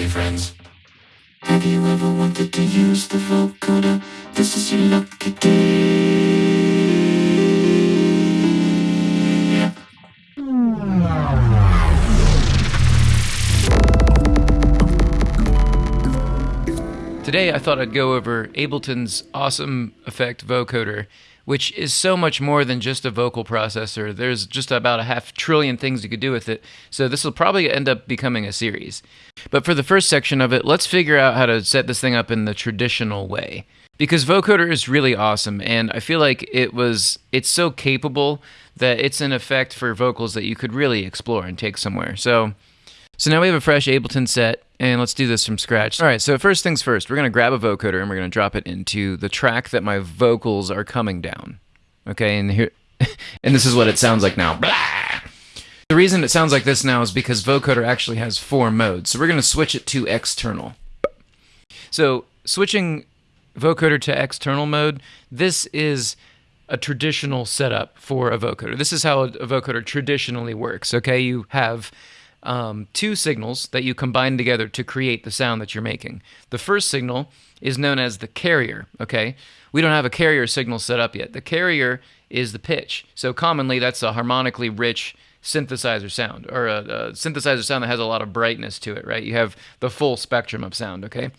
Okay, friends. Have you ever wanted to use the vocoder? This is your lucky day. Today I thought I'd go over Ableton's awesome effect vocoder, which is so much more than just a vocal processor. There's just about a half trillion things you could do with it, so this will probably end up becoming a series. But for the first section of it, let's figure out how to set this thing up in the traditional way. Because vocoder is really awesome, and I feel like it was it's so capable that it's an effect for vocals that you could really explore and take somewhere. So so now we have a fresh Ableton set, and let's do this from scratch. All right, so first things first, we're gonna grab a vocoder and we're gonna drop it into the track that my vocals are coming down. Okay, and here, and this is what it sounds like now. Blah! The reason it sounds like this now is because vocoder actually has four modes. So we're gonna switch it to external. So switching vocoder to external mode, this is a traditional setup for a vocoder. This is how a vocoder traditionally works. Okay, you have um, two signals that you combine together to create the sound that you're making. The first signal is known as the carrier, okay? We don't have a carrier signal set up yet. The carrier is the pitch. So commonly that's a harmonically rich synthesizer sound or a, a synthesizer sound that has a lot of brightness to it, right? You have the full spectrum of sound, okay?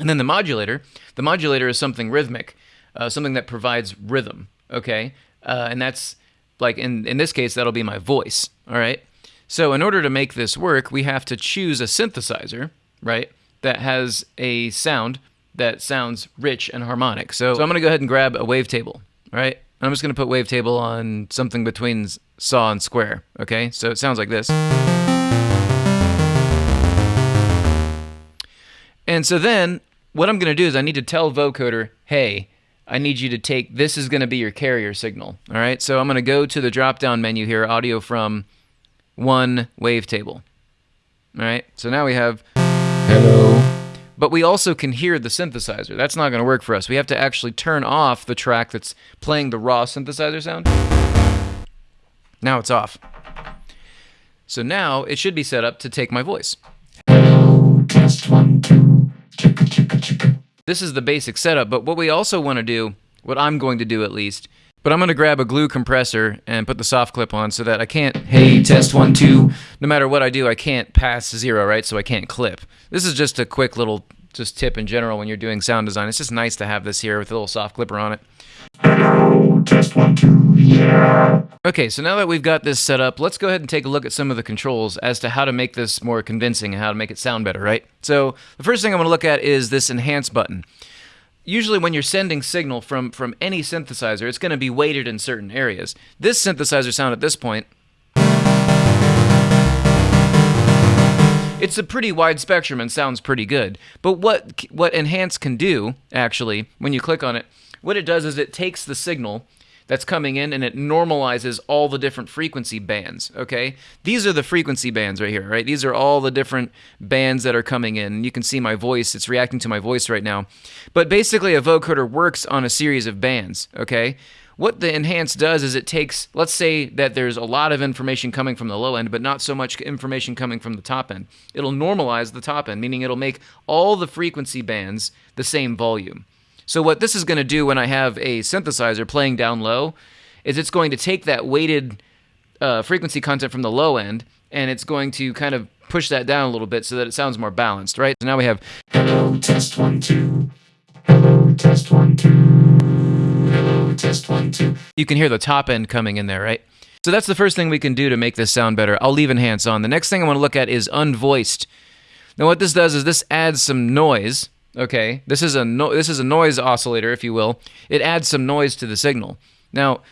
And then the modulator, the modulator is something rhythmic, uh, something that provides rhythm, okay? Uh, and that's like in, in this case, that'll be my voice, all right? So in order to make this work, we have to choose a synthesizer, right, that has a sound that sounds rich and harmonic. So, so I'm going to go ahead and grab a wavetable, right? I'm just going to put wavetable on something between saw and square, okay? So it sounds like this. And so then what I'm going to do is I need to tell vocoder, hey, I need you to take, this is going to be your carrier signal, all right? So I'm going to go to the drop-down menu here, audio from one wavetable. All right, so now we have hello. But we also can hear the synthesizer. That's not going to work for us. We have to actually turn off the track that's playing the raw synthesizer sound. Now it's off. So now it should be set up to take my voice. Hello, test one, two. This is the basic setup, but what we also want to do, what I'm going to do at least, but I'm going to grab a glue compressor and put the soft clip on so that I can't, hey, test one, two. No matter what I do, I can't pass zero, right? So I can't clip. This is just a quick little just tip in general when you're doing sound design. It's just nice to have this here with a little soft clipper on it. Hello, test one, two. Yeah. Okay, so now that we've got this set up, let's go ahead and take a look at some of the controls as to how to make this more convincing and how to make it sound better, right? So the first thing I'm going to look at is this enhance button usually when you're sending signal from from any synthesizer, it's going to be weighted in certain areas. This synthesizer sound at this point It's a pretty wide spectrum and sounds pretty good. But what what enhance can do actually when you click on it, what it does is it takes the signal that's coming in and it normalizes all the different frequency bands, okay? These are the frequency bands right here, right? These are all the different bands that are coming in. You can see my voice, it's reacting to my voice right now. But basically a vocoder works on a series of bands, okay? What the enhance does is it takes, let's say that there's a lot of information coming from the low end, but not so much information coming from the top end. It'll normalize the top end, meaning it'll make all the frequency bands the same volume. So what this is going to do when I have a synthesizer playing down low is it's going to take that weighted uh, frequency content from the low end and it's going to kind of push that down a little bit so that it sounds more balanced, right? So now we have Hello, test one, two. Hello, test one, two. Hello, test one, two. you can hear the top end coming in there, right? So that's the first thing we can do to make this sound better. I'll leave enhance on. The next thing I want to look at is unvoiced. Now what this does is this adds some noise Okay, this is a no this is a noise oscillator, if you will. It adds some noise to the signal. Now,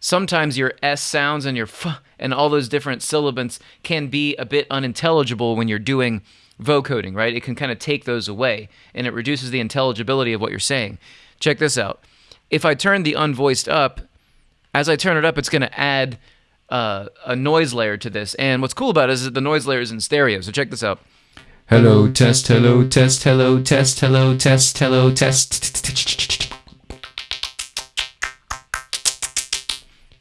sometimes your s sounds and your f and all those different syllables can be a bit unintelligible when you're doing vocoding, right? It can kind of take those away, and it reduces the intelligibility of what you're saying. Check this out. If I turn the unvoiced up, as I turn it up, it's going to add uh, a noise layer to this. And what's cool about it is that the noise layer is in stereo. So check this out. Hello, test, hello, test, hello, test, hello, test, hello, test.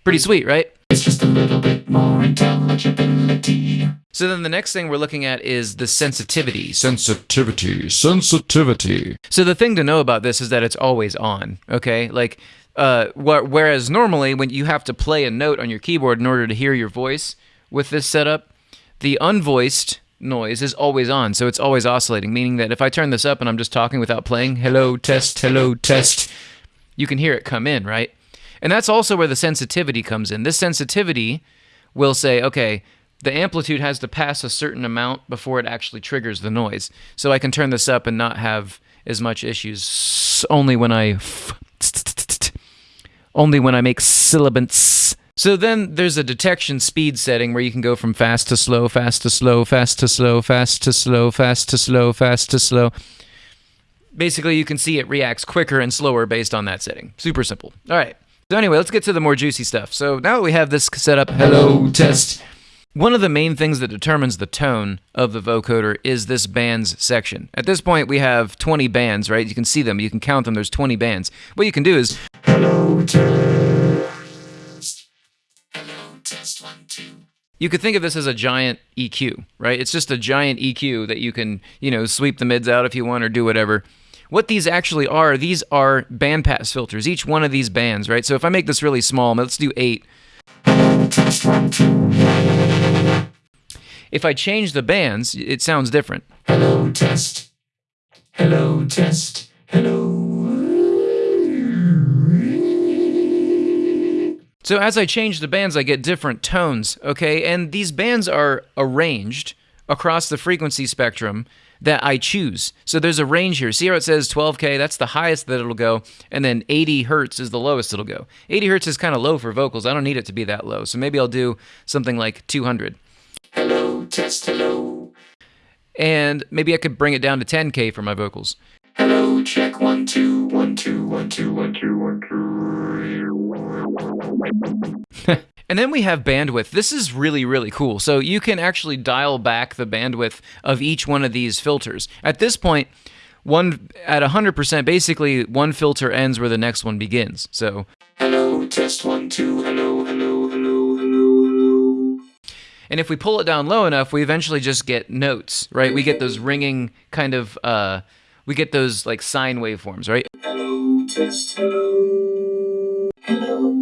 Pretty sweet, right? It's just a little bit more intelligibility. So then the next thing we're looking at is the sensitivity. Sensitivity, sensitivity. So the thing to know about this is that it's always on. Okay, like uh, wh- whereas normally when you have to play a note on your keyboard in order to hear your voice with this setup, the unvoiced noise is always on, so it's always oscillating. Meaning that if I turn this up and I'm just talking without playing, hello test, hello test, you can hear it come in, right? And that's also where the sensitivity comes in. This sensitivity will say, okay, the amplitude has to pass a certain amount before it actually triggers the noise. So I can turn this up and not have as much issues only when I only when I make syllabants. So then there's a detection speed setting where you can go from fast to slow, fast to slow, fast to slow, fast to slow, fast to slow, fast to slow. Basically, you can see it reacts quicker and slower based on that setting. Super simple. All right. So anyway, let's get to the more juicy stuff. So now that we have this set up, hello test. One of the main things that determines the tone of the vocoder is this bands section. At this point, we have 20 bands, right? You can see them, you can count them. There's 20 bands. What you can do is Hello test. You could think of this as a giant EQ, right? It's just a giant EQ that you can, you know, sweep the mids out if you want or do whatever. What these actually are, these are bandpass filters, each one of these bands, right? So if I make this really small, let's do eight. If I change the bands, it sounds different. Hello test. Hello test. Hello. So as I change the bands, I get different tones, okay? And these bands are arranged across the frequency spectrum that I choose. So there's a range here. See how it says 12K? That's the highest that it'll go. And then 80 hertz is the lowest it'll go. 80 hertz is kind of low for vocals. I don't need it to be that low. So maybe I'll do something like 200. Hello test. Hello. And maybe I could bring it down to 10K for my vocals. Hello check one two one two one two one two one two. And then we have bandwidth. This is really, really cool. So you can actually dial back the bandwidth of each one of these filters. At this point, one at 100%, basically one filter ends where the next one begins. So Hello test one two. Hello hello hello hello hello. And if we pull it down low enough, we eventually just get notes, right? We get those ringing kind of, uh, we get those like sine waveforms, right? Hello test. Hello. Hello.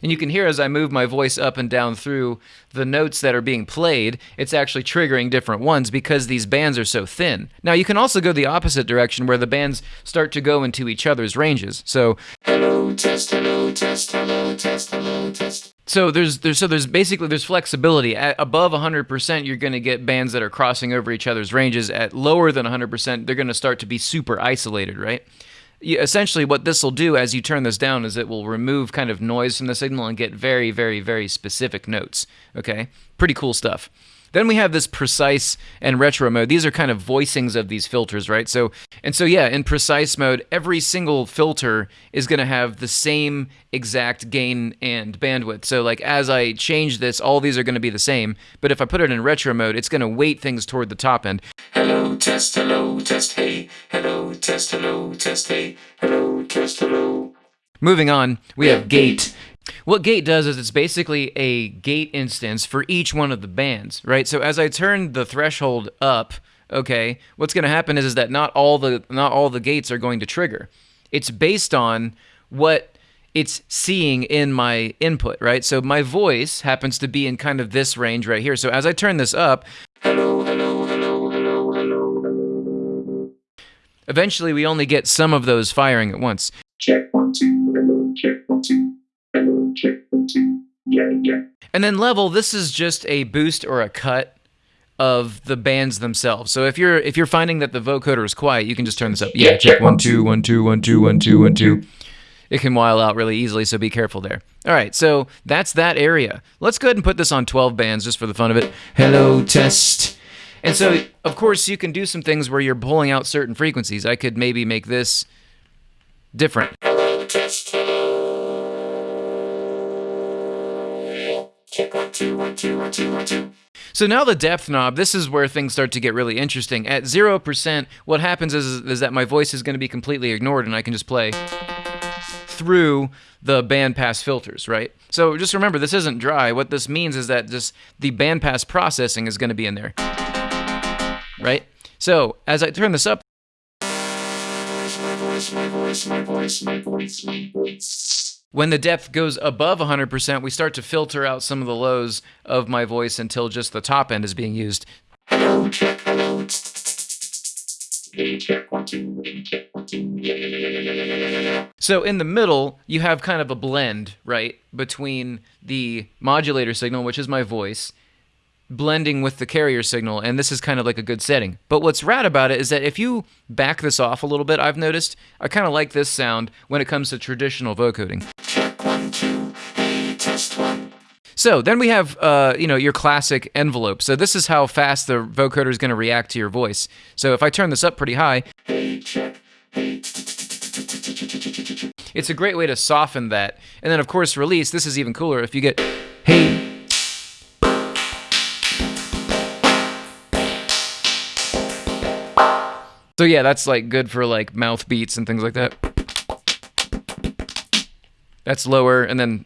And you can hear as I move my voice up and down through the notes that are being played, it's actually triggering different ones because these bands are so thin. Now, you can also go the opposite direction where the bands start to go into each other's ranges. So, Hello test. Hello test. Hello test. Hello test. So there's there's so there's basically there's flexibility. At above 100%, you're going to get bands that are crossing over each other's ranges. At lower than 100%, they're going to start to be super isolated, right? you, essentially what this will do as you turn this down is it will remove kind of noise from the signal and get very very very specific notes okay pretty cool stuff then we have this precise and retro mode these are kind of voicings of these filters right so and so yeah in precise mode every single filter is going to have the same exact gain and bandwidth so like as i change this all these are going to be the same but if i put it in retro mode it's going to weight things toward the top end Hello test. Hello test. Hey. Hello test. Hello test. Hey. Hello test. Hello. Moving on, we have gate. What gate does is it's basically a gate instance for each one of the bands, right? So as I turn the threshold up, okay, what's going to happen is, is that not all the not all the gates are going to trigger. It's based on what it's seeing in my input, right? So my voice happens to be in kind of this range right here. So as I turn this up, Hello. Hello. Hello. Hello. Hello. Hello. eventually we only get some of those firing at once. Check one two. Hello. Check And then level, this is just a boost or a cut of the bands themselves. So if you're if you're finding that the vocoder is quiet, you can just turn this up. Yeah, check one two one two one two one two one two. It can while out really easily, so be careful there. All right, so that's that area. Let's go ahead and put this on 12 bands just for the fun of it. Hello test. And so, of course, you can do some things where you're pulling out certain frequencies. I could maybe make this different. So now the depth knob, this is where things start to get really interesting. At 0%, what happens is, is that my voice is going to be completely ignored and I can just play through the bandpass filters, right? So just remember, this isn't dry. What this means is that just the bandpass processing is going to be in there, right? So as I turn this up, My voice, my voice, my voice, my voice, my voice. When the depth goes above 100%, we start to filter out some of the lows of my voice until just the top end is being used. So in the middle, you have kind of a blend, right, between the modulator signal, which is my voice, blending with the carrier signal, and this is kind of like a good setting. But what's rad about it is that if you back this off a little bit, I've noticed, I kind of like this sound when it comes to traditional vocoding. Check, test one. So then we have, uh, you know, your classic envelope. So this is how fast the vocoder is going to react to your voice. So if I turn this up pretty high, it's a great way to soften that. And then of course release. This is even cooler if you get, So yeah, that's like good for like mouth beats and things like that. That's lower, and then.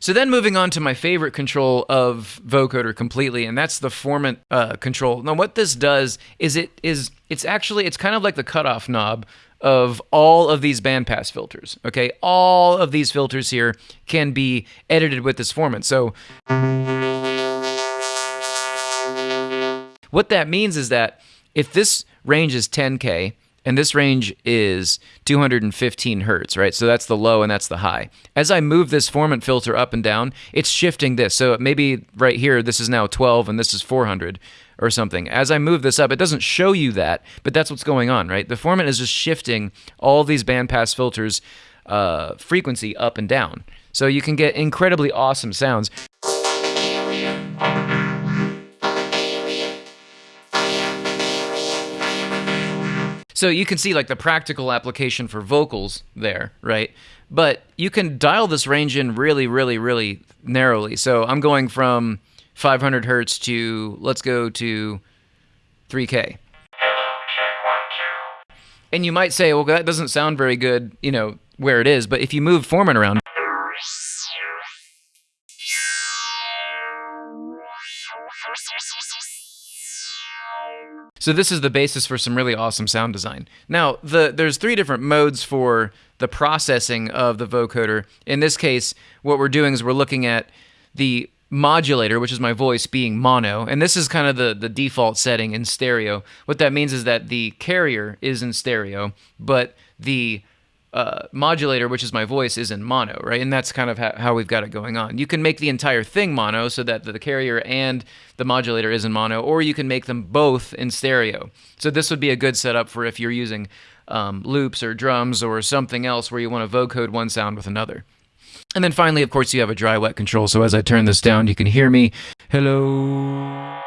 So then moving on to my favorite control of vocoder completely, and that's the formant uh, control. Now what this does is it is it's actually it's kind of like the cutoff knob of all of these bandpass filters. Okay, all of these filters here can be edited with this formant. So what that means is that if this range is 10K and this range is 215 hertz, right? So that's the low and that's the high. As I move this formant filter up and down, it's shifting this. So maybe right here, this is now 12 and this is 400 or something. As I move this up, it doesn't show you that, but that's what's going on, right? The formant is just shifting all these bandpass filters uh, frequency up and down. So you can get incredibly awesome sounds. So you can see like the practical application for vocals there, right? But you can dial this range in really, really, really narrowly. So I'm going from 500 hertz to let's go to 3K. And you might say, well, that doesn't sound very good, you know, where it is. But if you move formant around, So this is the basis for some really awesome sound design. Now, the there's three different modes for the processing of the vocoder. In this case, what we're doing is we're looking at the modulator, which is my voice, being mono, and this is kind of the, the default setting in stereo. What that means is that the carrier is in stereo, but the uh, modulator, which is my voice, is in mono, right? And that's kind of ha- how we've got it going on. You can make the entire thing mono so that the carrier and the modulator is in mono, or you can make them both in stereo. So this would be a good setup for if you're using um, loops or drums or something else where you want to vocode one sound with another. And then finally, of course, you have a dry wet control. So as I turn this down, you can hear me. Hello.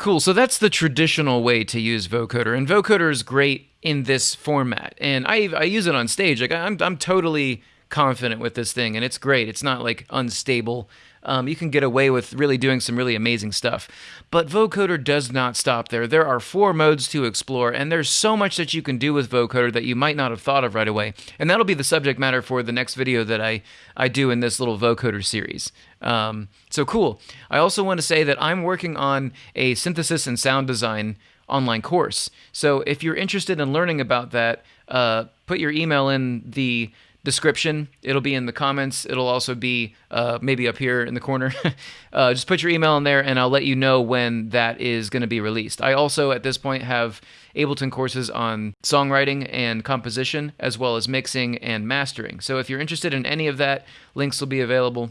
Cool. So that's the traditional way to use vocoder, and vocoder is great in this format. And I I use it on stage. Like I'm I'm totally confident with this thing, and it's great. It's not like unstable. Um, you can get away with really doing some really amazing stuff. But vocoder does not stop there. There are four modes to explore, and there's so much that you can do with vocoder that you might not have thought of right away. And that'll be the subject matter for the next video that I, I do in this little vocoder series. Um, so cool. I also want to say that I'm working on a synthesis and sound design online course. So if you're interested in learning about that, uh, put your email in the description. It'll be in the comments. It'll also be uh, maybe up here in the corner. uh, just put your email in there, and I'll let you know when that is going to be released. I also, at this point, have Ableton courses on songwriting and composition, as well as mixing and mastering. So if you're interested in any of that, links will be available.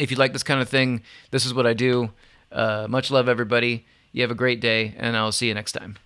If you like this kind of thing, this is what I do. Uh, much love, everybody. You have a great day, and I'll see you next time.